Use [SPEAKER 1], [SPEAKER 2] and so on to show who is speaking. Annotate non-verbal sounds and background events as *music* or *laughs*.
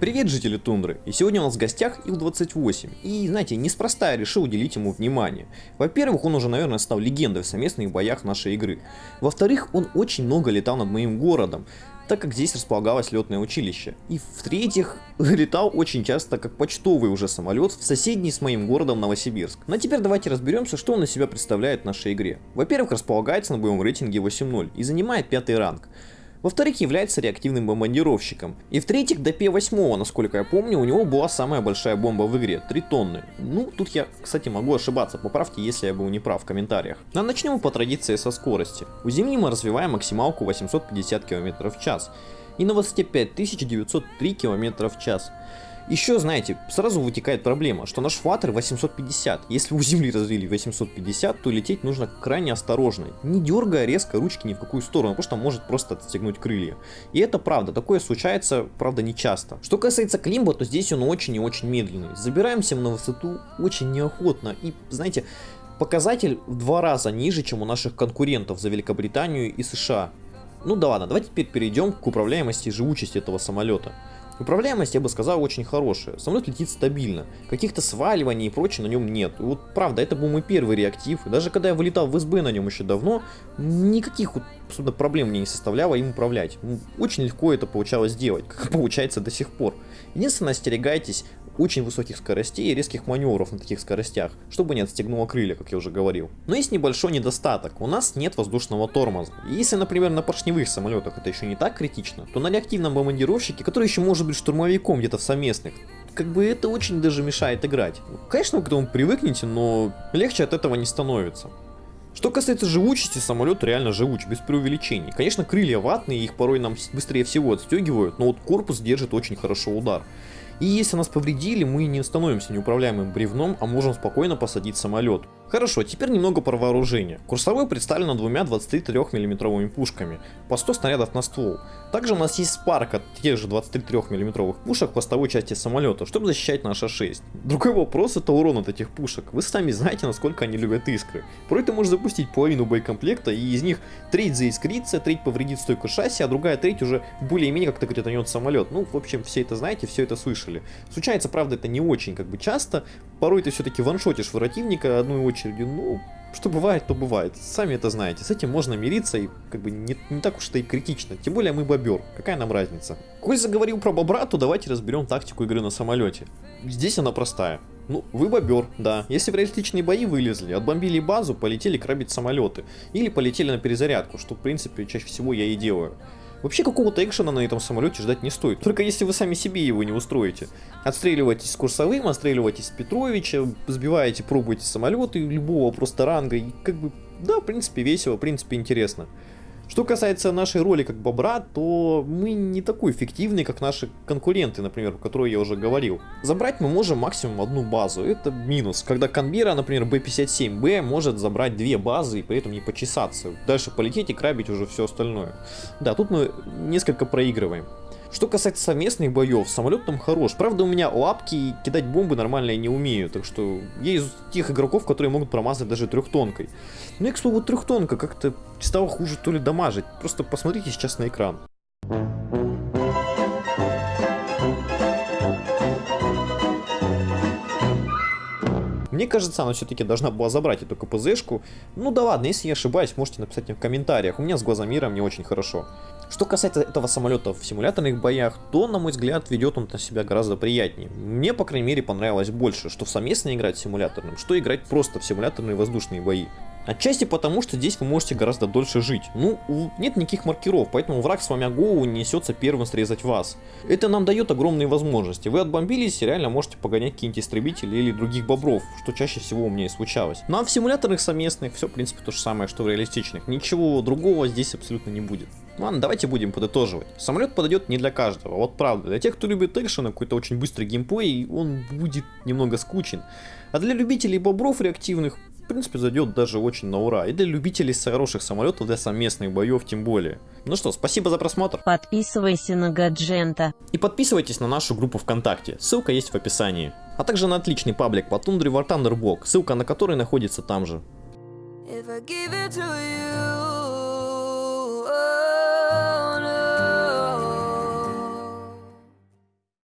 [SPEAKER 1] Привет, жители Тундры! И сегодня у нас в гостях Ил-28. И, знаете, неспроста я решил уделить ему внимание. Во-первых, он уже, наверное, стал легендой в совместных боях нашей игры. Во-вторых, он очень много летал над моим городом, так как здесь располагалось летное училище. И в-третьих, *laughs* летал очень часто как почтовый уже самолет в соседний с моим городом Новосибирск. Ну а теперь давайте разберемся, что он из себя представляет в нашей игре. Во-первых, располагается на боевом рейтинге 8.0 и занимает пятый ранг. Во-вторых, является реактивным бомбардировщиком. И в-третьих, до П-8, насколько я помню, у него была самая большая бомба в игре, 3 тонны. Ну, тут я, кстати, могу ошибаться, поправьте, если я был не прав в комментариях. Но начнем по традиции со скорости. У Земли мы развиваем максималку 850 км в час и на высоте 5903 км в час. Еще, знаете, сразу вытекает проблема, что наш флаттер 850. Если у Земли развили 850, то лететь нужно крайне осторожно, не дергая резко ручки ни в какую сторону, потому что может просто отстегнуть крылья. И это правда, такое случается, правда, не часто. Что касается Климба, то здесь он очень и очень медленный. Забираемся на высоту очень неохотно и, знаете, показатель в два раза ниже, чем у наших конкурентов за Великобританию и США. Ну да ладно, давайте теперь перейдем к управляемости и живучести этого самолета. Управляемость, я бы сказал, очень хорошая. Самолет летит стабильно. Каких-то сваливаний и прочего на нем нет. И вот правда, это был мой первый реактив. И даже когда я вылетал в СБ на нем еще давно, никаких вот, собственно, проблем мне не составляло им управлять. Очень легко это получалось сделать, как *laughs* получается до сих пор. Единственное, остерегайтесь очень высоких скоростей и резких маневров на таких скоростях, чтобы не отстегнуло крылья, как я уже говорил. Но есть небольшой недостаток, у нас нет воздушного тормоза. И если, например, на поршневых самолетах это еще не так критично, то на реактивном бомбардировщике, который еще может быть штурмовиком где-то в совместных, как бы это очень даже мешает играть. Конечно, вы к этому привыкнете, но легче от этого не становится. Что касается живучести, самолет реально живуч, без преувеличений. Конечно, крылья ватные, их порой нам быстрее всего отстегивают, но вот корпус держит очень хорошо удар. И если нас повредили, мы не становимся неуправляемым бревном, а можем спокойно посадить самолет. Хорошо, теперь немного про вооружение. Курсовой представлен двумя 23 миллиметровыми пушками, по 100 снарядов на ствол. Также у нас есть спарк от тех же 23 миллиметровых пушек в хвостовой части самолета, чтобы защищать наш А6. Другой вопрос это урон от этих пушек. Вы сами знаете, насколько они любят искры. Порой ты можешь запустить половину боекомплекта, и из них треть заискрится, треть повредит стойку шасси, а другая треть уже более-менее как-то кританет самолет. Ну, в общем, все это знаете, все это слышали. Случается, правда, это не очень как бы часто. Порой ты все-таки ваншотишь противника одной очередью ну, что бывает, то бывает. Сами это знаете. С этим можно мириться и как бы не, не так уж это и критично. Тем более мы бобер. Какая нам разница? Коль заговорил про бобра, то давайте разберем тактику игры на самолете. Здесь она простая. Ну, вы бобер, да. Если в реалистичные бои вылезли, отбомбили базу, полетели крабить самолеты. Или полетели на перезарядку, что в принципе чаще всего я и делаю. Вообще какого-то экшена на этом самолете ждать не стоит, только если вы сами себе его не устроите. Отстреливайтесь с Курсовым, отстреливайтесь с Петровича, сбиваете, пробуете самолеты любого просто ранга, и как бы, да, в принципе весело, в принципе интересно. Что касается нашей роли как бобра, то мы не такой эффективны, как наши конкуренты, например, о которых я уже говорил. Забрать мы можем максимум одну базу, это минус. Когда Канбера, например, B57B может забрать две базы и при этом не почесаться. Дальше полететь и крабить уже все остальное. Да, тут мы несколько проигрываем. Что касается совместных боев, самолет там хорош. Правда, у меня лапки и кидать бомбы нормально я не умею. Так что я из тех игроков, которые могут промазать даже трехтонкой. Ну и, к слову, трехтонка как-то стала хуже то ли дамажить. Просто посмотрите сейчас на экран. Мне кажется, она все-таки должна была забрать эту КПЗшку. Ну да ладно, если я ошибаюсь, можете написать мне в комментариях. У меня с глазомиром не очень хорошо. Что касается этого самолета в симуляторных боях, то, на мой взгляд, ведет он на себя гораздо приятнее. Мне, по крайней мере, понравилось больше, что совместно играть симуляторным, что играть просто в симуляторные воздушные бои. Отчасти потому, что здесь вы можете гораздо дольше жить. Ну, нет никаких маркеров, поэтому враг с вами голову несется первым срезать вас. Это нам дает огромные возможности. Вы отбомбились и реально можете погонять какие-нибудь истребители или других бобров, что чаще всего у меня и случалось. Ну а в симуляторных совместных все, в принципе, то же самое, что в реалистичных. Ничего другого здесь абсолютно не будет. Ладно, давайте будем подытоживать. Самолет подойдет не для каждого, вот правда. Для тех, кто любит экшен, какой-то очень быстрый геймплей, он будет немного скучен. А для любителей бобров реактивных, принципе, зайдет даже очень на ура. И для любителей хороших самолетов, для совместных боев тем более. Ну что, спасибо за просмотр.
[SPEAKER 2] Подписывайся на Гаджента.
[SPEAKER 1] И подписывайтесь на нашу группу ВКонтакте, ссылка есть в описании. А также на отличный паблик по тундре War Thunder Blog, ссылка на который находится там же. If I give it to you.